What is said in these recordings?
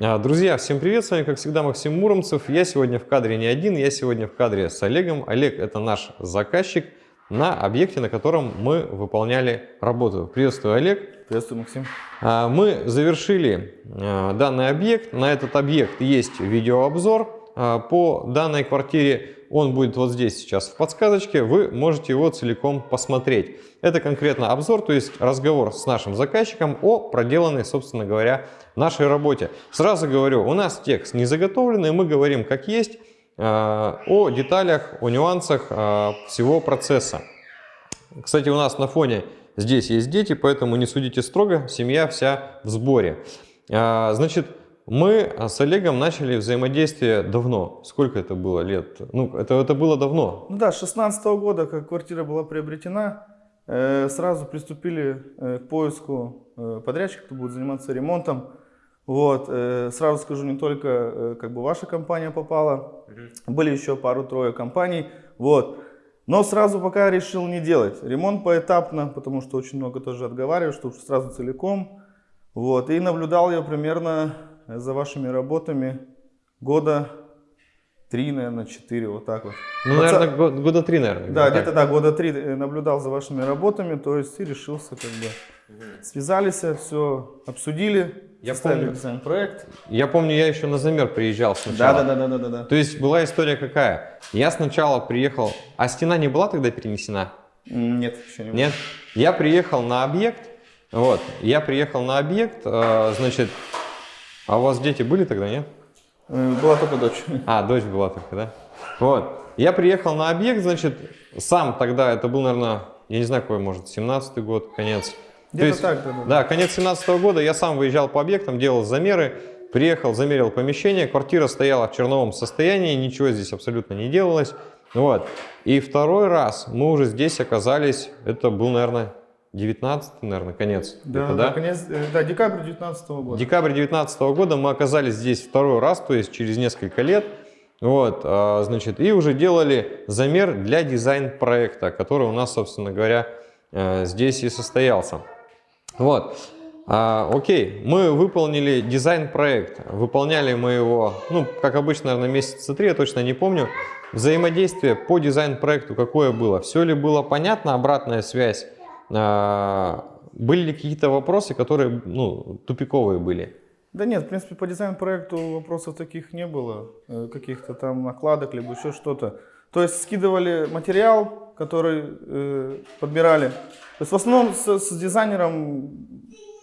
А, Друзья, всем привет, с вами как всегда Максим Муромцев. Я сегодня в кадре не один, я сегодня в кадре с Олегом. Олег это наш заказчик на объекте, на котором мы выполняли работу. Приветствую, Олег. Приветствую, Максим. А, Мы завершили а, данный объект. На этот объект есть видеообзор по данной квартире. Он будет вот здесь сейчас в подсказочке. Вы можете его целиком посмотреть. Это конкретно обзор, то есть разговор с нашим заказчиком о проделанной, собственно говоря, нашей работе. Сразу говорю, у нас текст не заготовленный, мы говорим как есть а, о деталях, о нюансах а, всего процесса. Кстати, у нас на фоне здесь есть дети, поэтому не судите строго, семья вся в сборе. А, Значит, мы с Олегом начали взаимодействие давно. Сколько это было лет? Ну, это, это было давно. Ну да, с 16 года, как квартира была приобретена, э, сразу приступили э, к поиску э, подрядчика, кто будет заниматься ремонтом. Вот, э, сразу скажу, не только э, как бы ваша компания попала, были еще пару-трое компаний. Вот. Но сразу пока решил не делать. Ремонт поэтапно, потому что очень много тоже отговариваю, чтобы сразу целиком. Вот. И наблюдал я примерно за вашими работами года три, наверное, четыре, вот так вот. Ну, Паца- наверное, год- года три, наверное. Да, где-то да, года три э, наблюдал за вашими работами, то есть и решился как бы. Связались, все обсудили, Я составили помню. дизайн-проект. Я помню, я еще на замер приезжал сначала. да, да, да, да, да, да. То есть была история какая? Я сначала приехал, а стена не была тогда перенесена? Нет, еще не было. Нет. Я приехал на объект, вот, я приехал на объект, э, значит, а у вас дети были тогда, нет? Э, Была только дочь. А, дочь была только, да? Вот. Я приехал на объект, значит, сам тогда, это был, наверное, я не знаю, какой, может, 17-й год, конец. То Где-то так, да, да. Конец 17 года, я сам выезжал по объектам, делал замеры, приехал, замерил помещение, квартира стояла в черновом состоянии, ничего здесь абсолютно не делалось. Вот. И второй раз мы уже здесь оказались, это был, наверное, 19 наверное, конец. Да, где-то, да, конец, э, да, декабрь 19 года. Декабрь 2019 года мы оказались здесь второй раз, то есть через несколько лет. Вот, а, значит, и уже делали замер для дизайн-проекта, который у нас, собственно говоря, э, здесь и состоялся. Вот, А, окей, мы выполнили дизайн-проект, выполняли мы его, ну, как обычно, наверное, месяца три, я точно не помню. Взаимодействие по дизайн-проекту какое было? Все ли было понятно, обратная связь? А, Были ли какие-то вопросы, которые, ну, тупиковые были? Да нет, в принципе, по дизайн-проекту вопросов таких не было, э, каких-то там накладок, либо еще что-то. То есть скидывали материал, который э, подбирали. То есть в основном с, с дизайнером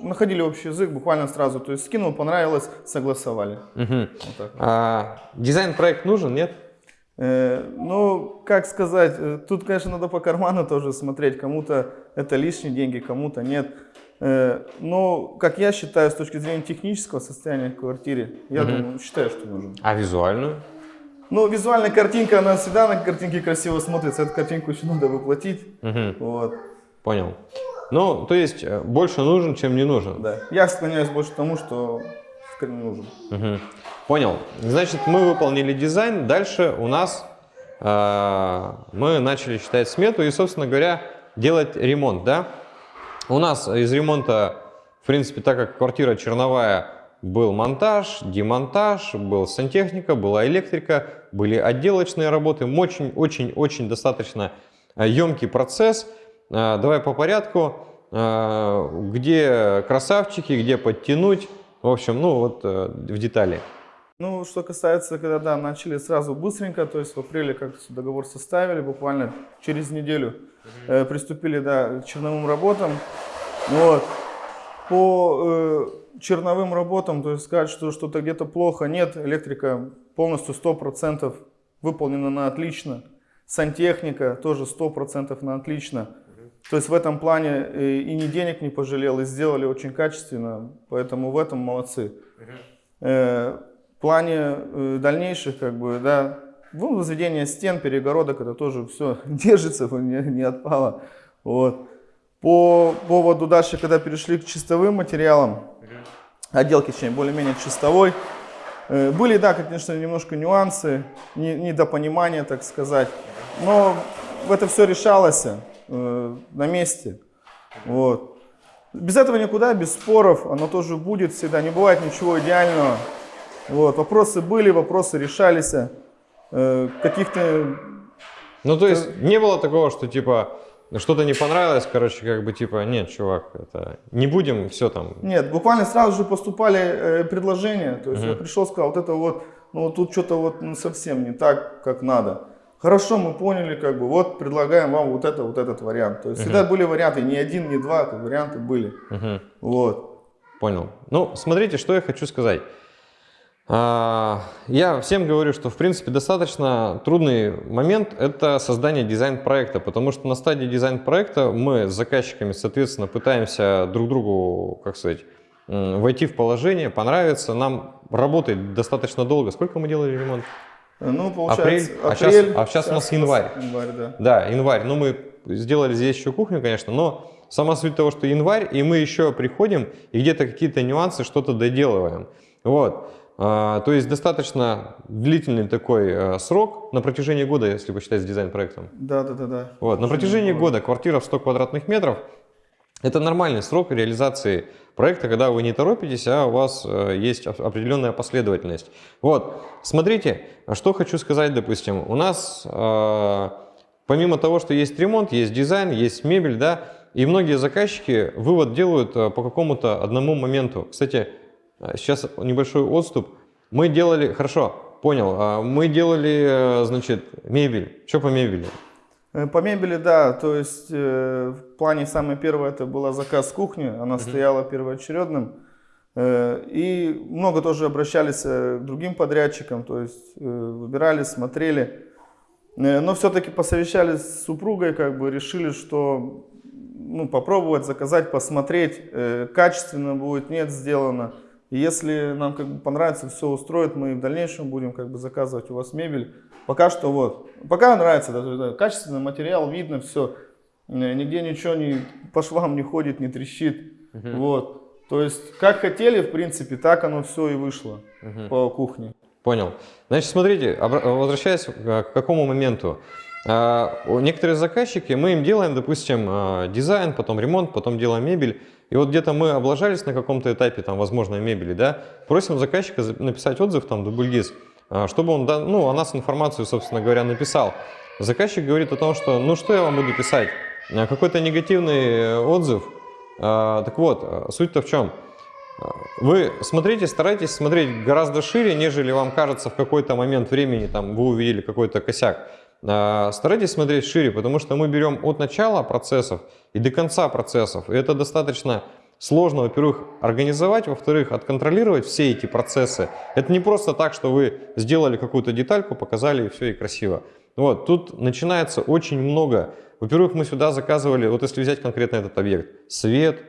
находили общий язык буквально сразу. То есть скинул, понравилось, согласовали. Мгм. Вот так. А, дизайн-проект нужен, нет? Э, ну, как сказать, э, тут, конечно, надо по карману тоже смотреть. Кому-то это лишние деньги, кому-то нет. Э, но, как я считаю, с точки зрения технического состояния квартиры, я думаю, считаю, что нужен. А визуальную? Ну, визуальная картинка, она всегда на картинке красиво смотрится. Эту картинку еще надо воплотить. Мгм. Вот, Понял. Ну, то есть больше нужен, чем не нужен. да. Я склоняюсь больше к тому, что нужен. Мгм. Понял. Значит, мы выполнили дизайн. Дальше у нас э, мы начали считать смету и, собственно говоря, делать ремонт, да? У нас из ремонта, в принципе, так как квартира черновая, был монтаж, демонтаж, был сантехника, была электрика, были отделочные работы. Очень-очень-очень достаточно емкий процесс. Э, Давай по порядку. Э, Где красавчики, где подтянуть. В общем, ну вот э, в детали. Ну, что касается, когда, да, начали сразу быстренько, то есть в апреле как договор составили, буквально через неделю э, приступили, да, к черновым работам. Вот. По э, черновым работам, то есть сказать, что что-то где-то плохо, нет, электрика полностью 100% выполнена на отлично, сантехника тоже 100% на отлично. То есть в этом плане э, и ни денег не пожалел, и сделали очень качественно, поэтому в этом молодцы. В плане э, дальнейших, как бы, да, ну, возведение стен, перегородок, это тоже все держится, не, не отпало. Вот. По поводу дальше, когда перешли к чистовым материалам, отделки, точнее, более-менее чистовой, э, были, да, конечно, немножко нюансы, не- недопонимания, так сказать, но это все решалось э, на месте. Вот. Без этого никуда, без споров, оно тоже будет всегда. Не бывает ничего идеального. Вот, вопросы были, вопросы решались. Э, каких-то... Ну, то есть не было такого, что типа что-то не понравилось, короче, как бы типа, нет, чувак, это не будем, все там. Нет, буквально сразу же поступали э, предложения. То есть Мгм. я пришел, сказал, вот это вот, ну вот тут что-то вот ну, совсем не так, как надо. Хорошо, мы поняли, как бы, вот предлагаем вам вот это, вот этот вариант. То есть всегда были варианты, не один, не два, это варианты были. Мгм. Вот. Понял. Ну, смотрите, что я хочу сказать. А, Я всем говорю, что, в принципе, достаточно трудный момент – это создание дизайн-проекта, потому что на стадии дизайн-проекта мы с заказчиками, соответственно, пытаемся друг другу, как сказать, войти в положение, понравится. Нам работает достаточно долго. Сколько мы делали ремонт? Ну, получается, Апрель, а апрель. а щас у нас январь. Январь, да. Да, январь. Ну, мы сделали здесь еще кухню, конечно, но сама суть того, что январь, и мы еще приходим и где-то какие-то нюансы, что-то доделываем. Вот. А, то есть достаточно длительный такой э, срок на протяжении года, если посчитать с дизайн-проектом. Да, да, да, да. Вот. На протяжении года квартира в 100 квадратных метров – это нормальный срок реализации проекта, когда вы не торопитесь, а у вас э, есть оп- определенная последовательность. Вот, смотрите, что хочу сказать, допустим, у нас э, помимо того, что есть ремонт, есть дизайн, есть мебель, да, и многие заказчики вывод делают по какому-то одному моменту. Кстати, сейчас небольшой отступ. Мы делали, хорошо, понял, а мы делали, э, значит, мебель. Что по мебели? Э, По мебели, да, то есть э, в плане самое первое это была заказ кухни, она стояла первоочередным. Э, и много тоже обращались э, к другим подрядчикам, то есть э, выбирали, смотрели. Но все-таки посовещались с супругой, как бы решили, что ну, попробовать заказать, посмотреть, качественно будет, нет, сделано. И если нам как бы понравится, все устроит, мы в дальнейшем будем как бы заказывать у вас мебель. Пока что вот, пока нравится, да, да, качественный материал, видно все, нигде ничего не по швам не ходит, не трещит, вот. То есть как хотели, в принципе, так оно все и вышло по кухне. Понял. Значит, смотрите, возвращаясь к какому моменту. А, Некоторые заказчики, мы им делаем, допустим, а, дизайн, потом ремонт, потом делаем мебель. И вот где-то мы облажались на каком-то этапе, там, возможно, мебели, да, просим заказчика за- написать отзыв, там, дубльгиз, а, чтобы он, ну, о нас информацию, собственно говоря, написал. Заказчик говорит о том, что, ну, что я вам буду писать? Какой-то негативный э, отзыв. Так вот, суть-то в чем? Вы смотрите, старайтесь смотреть гораздо шире, нежели вам кажется в какой-то момент времени, там, вы увидели какой-то косяк. А, Старайтесь смотреть шире, потому что мы берем от начала процессов и до конца процессов. И это достаточно сложно, во-первых, организовать, во-вторых, отконтролировать все эти процессы. Это не просто так, что вы сделали какую-то детальку, показали и все, и красиво. Вот, тут начинается очень много. Во-первых, мы сюда заказывали, вот если взять конкретно этот объект, свет,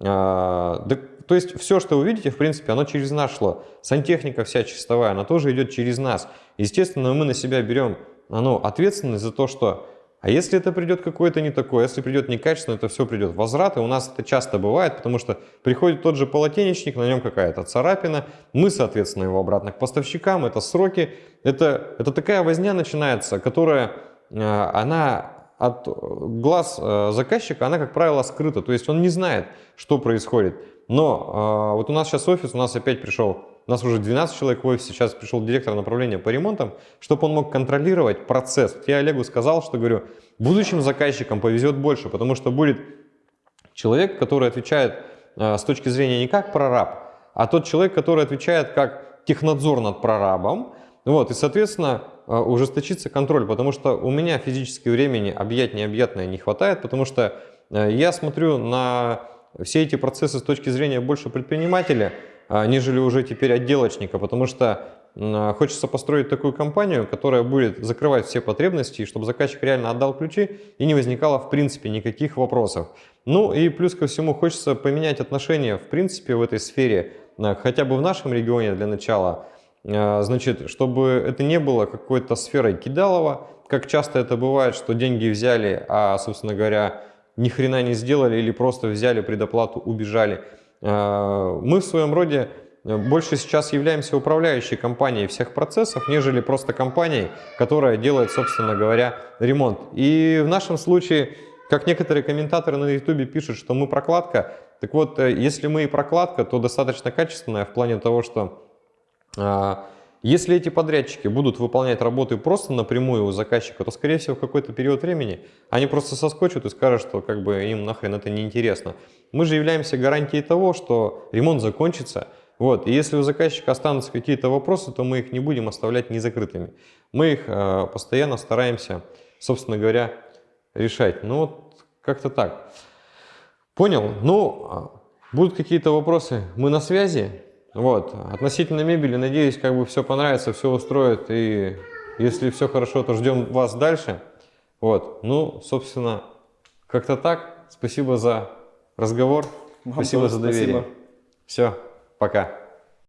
а, да, то есть все, что вы видите, в принципе, оно через нас шло. Сантехника вся чистовая, она тоже идет через нас. Естественно, мы на себя берем ну, ответственность за то, что а если это придет какое-то не такое, если придет некачественно, это все придет в возврат, и у нас это часто бывает, потому что приходит тот же полотенечник, на нем какая-то царапина, мы, соответственно, его обратно к поставщикам, это сроки, это, это такая возня начинается, которая, э, она от глаз э, заказчика, она, как правило, скрыта, то есть он не знает, что происходит. Но э, вот у нас сейчас офис, у нас опять пришел, у нас уже 12 человек в офисе, сейчас пришел директор направления по ремонтам, чтобы он мог контролировать процесс. Я Олегу сказал, что говорю, будущим заказчикам повезет больше, потому что будет человек, который отвечает э, с точки зрения не как прораб, а тот человек, который отвечает как технадзор над прорабом. Вот, и, соответственно, э, ужесточится контроль, потому что у меня физически времени объять необъятное не хватает, потому что э, я смотрю на все эти процессы с точки зрения больше предпринимателя, нежели уже теперь отделочника, потому что м, хочется построить такую компанию, которая будет закрывать все потребности, чтобы заказчик реально отдал ключи и не возникало в принципе никаких вопросов. Ну и плюс ко всему хочется поменять отношения в принципе в этой сфере, а, хотя бы в нашем регионе для начала, А, значит, чтобы это не было какой-то сферой кидалова, как часто это бывает, что деньги взяли, а, собственно говоря, ни хрена не сделали или просто взяли предоплату, убежали. А, Мы в своем роде э, больше сейчас являемся управляющей компанией всех процессов, нежели просто компанией, которая делает, собственно говоря, ремонт. И в нашем случае, как некоторые комментаторы на YouTube пишут, что мы прокладка, так вот, э, если мы и прокладка, то достаточно качественная в плане того, что Если эти подрядчики будут выполнять работы просто напрямую у заказчика, то, скорее всего, в какой-то период времени они просто соскочат и скажут, что как бы им нахрен это не интересно. Мы же являемся гарантией того, что ремонт закончится. Вот. И если у заказчика останутся какие-то вопросы, то мы их не будем оставлять незакрытыми. Мы их э, постоянно стараемся, собственно говоря, решать. Ну вот как-то так. Понял? Ну, а, будут какие-то вопросы, мы на связи. Вот. Относительно мебели, надеюсь, как бы все понравится, все устроит. И если все хорошо, то ждем вас дальше. Вот. Ну, собственно, как-то так. Спасибо за разговор. Вам спасибо за доверие. спасибо. Все, пока.